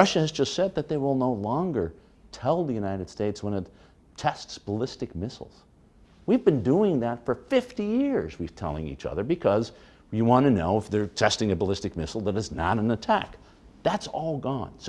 Russia has just said that they will no longer tell the United States when it tests ballistic missiles. We've been doing that for 50 years, we're telling each other, because you want to know if they're testing a ballistic missile that is not an attack. That's all gone. So